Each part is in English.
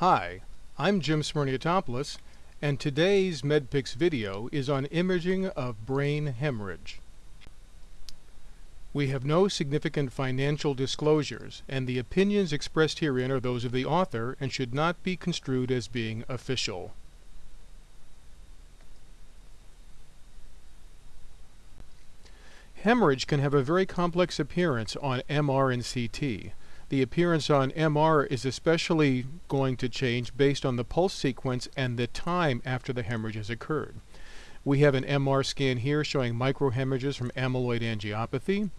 Hi, I'm Jim Smyrniotopoulos, and today's MedPix video is on imaging of brain hemorrhage. We have no significant financial disclosures, and the opinions expressed herein are those of the author and should not be construed as being official. Hemorrhage can have a very complex appearance on MR and CT. The appearance on MR is especially going to change based on the pulse sequence and the time after the hemorrhage has occurred. We have an MR scan here showing microhemorrhages from amyloid angiopathy,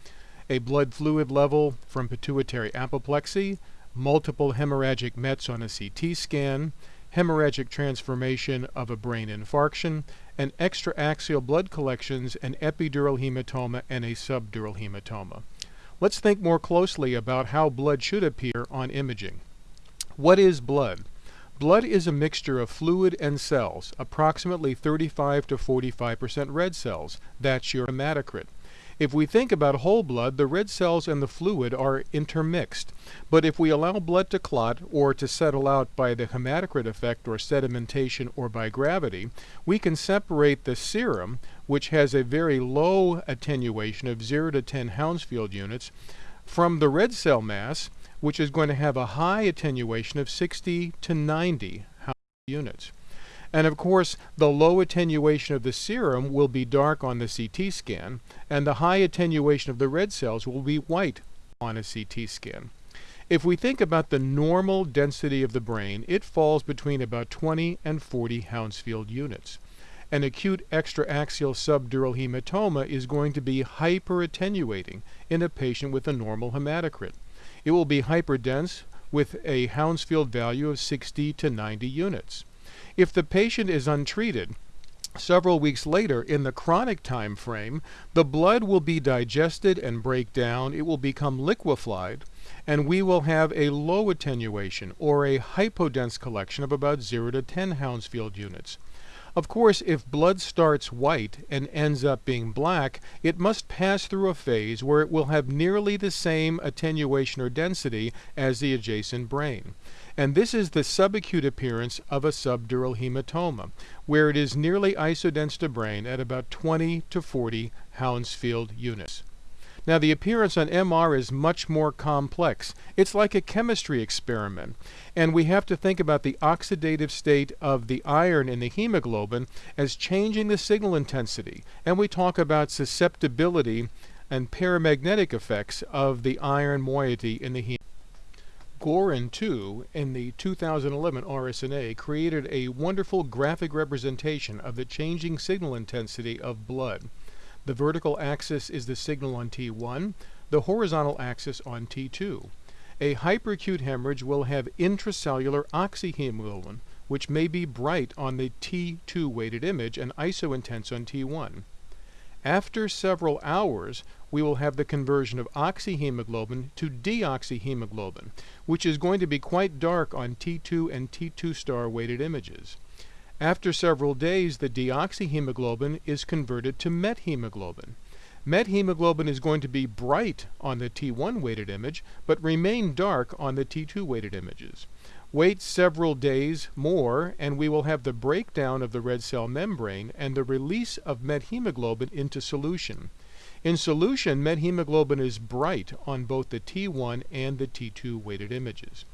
a blood fluid level from pituitary apoplexy, multiple hemorrhagic METs on a CT scan, hemorrhagic transformation of a brain infarction, and extraaxial blood collections, an epidural hematoma, and a subdural hematoma. Let's think more closely about how blood should appear on imaging. What is blood? Blood is a mixture of fluid and cells, approximately 35 to 45% red cells. That's your hematocrit. If we think about whole blood, the red cells and the fluid are intermixed. But if we allow blood to clot or to settle out by the hematocrit effect or sedimentation or by gravity, we can separate the serum, which has a very low attenuation of 0 to 10 Hounsfield units, from the red cell mass, which is going to have a high attenuation of 60 to 90 Hounsfield units. And of course, the low attenuation of the serum will be dark on the CT scan, and the high attenuation of the red cells will be white on a CT scan. If we think about the normal density of the brain, it falls between about 20 and 40 Hounsfield units. An acute extraaxial subdural hematoma is going to be hyperattenuating in a patient with a normal hematocrit. It will be hyperdense with a Hounsfield value of 60 to 90 units. If the patient is untreated, several weeks later in the chronic time frame, the blood will be digested and break down, it will become liquefied, and we will have a low attenuation or a hypodense collection of about 0 to 10 Hounsfield units. Of course, if blood starts white and ends up being black, it must pass through a phase where it will have nearly the same attenuation or density as the adjacent brain. And this is the subacute appearance of a subdural hematoma, where it is nearly isodense to brain at about 20 to 40 Hounsfield units. Now the appearance on MR is much more complex. It's like a chemistry experiment. And we have to think about the oxidative state of the iron in the hemoglobin as changing the signal intensity. And we talk about susceptibility and paramagnetic effects of the iron moiety in the hemoglobin. Gorin, too, in the 2011 RSNA, created a wonderful graphic representation of the changing signal intensity of blood. The vertical axis is the signal on T1, the horizontal axis on T2. A hyperacute hemorrhage will have intracellular oxyhemoglobin, which may be bright on the T2 weighted image and isointense on T1. After several hours, we will have the conversion of oxyhemoglobin to deoxyhemoglobin, which is going to be quite dark on T2 and T2 star weighted images. After several days, the deoxyhemoglobin is converted to methemoglobin. Methemoglobin is going to be bright on the T1 weighted image, but remain dark on the T2 weighted images. Wait several days more, and we will have the breakdown of the red cell membrane and the release of methemoglobin into solution. In solution, methemoglobin is bright on both the T1 and the T2 weighted images.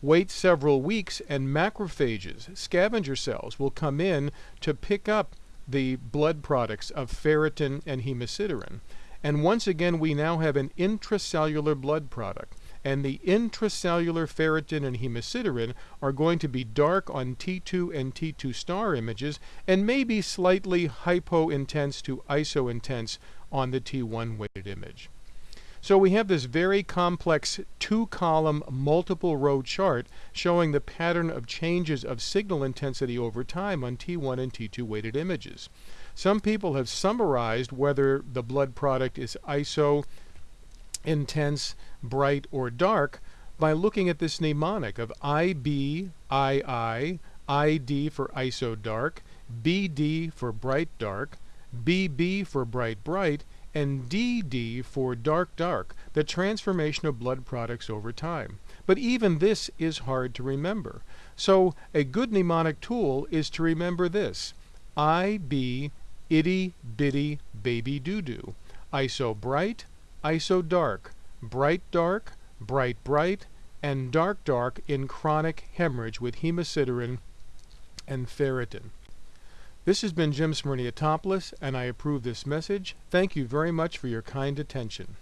Wait several weeks and macrophages, scavenger cells, will come in to pick up the blood products of ferritin and hemosiderin. And once again, we now have an intracellular blood product. And the intracellular ferritin and hemosiderin are going to be dark on T2 and T2 star images and maybe slightly hypointense to isointense on the T1 weighted image. So we have this very complex two-column multiple row chart showing the pattern of changes of signal intensity over time on T1 and T2 weighted images. Some people have summarized whether the blood product is iso, intense, bright, or dark by looking at this mnemonic of IB, ID for iso dark, BD for bright dark, BB for bright bright, and DD for dark dark, the transformation of blood products over time. But even this is hard to remember. So a good mnemonic tool is to remember this. I be itty bitty baby doo doo. ISO bright, ISO dark, bright dark, bright bright, and dark dark in chronic hemorrhage with hemosiderin and ferritin. This has been Jim Smyrniotopoulos, and I approve this message. Thank you very much for your kind attention.